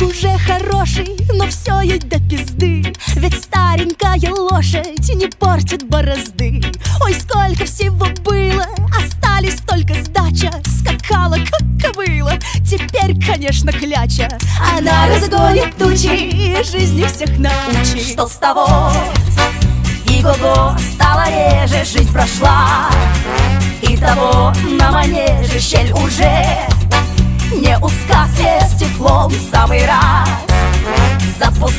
Уже хороший, но все ей до пизды. Ведь старенькая лошадь не портит борозды. Ой, сколько всего было, остались только сдача. Скакала, как кобыла, теперь, конечно, кляча. Она разгонит тучи и жизни всех научит. Что с того? И го-го реже, жить прошла. И того на манеже щель уже не усказ теплом, самый раз. Марафон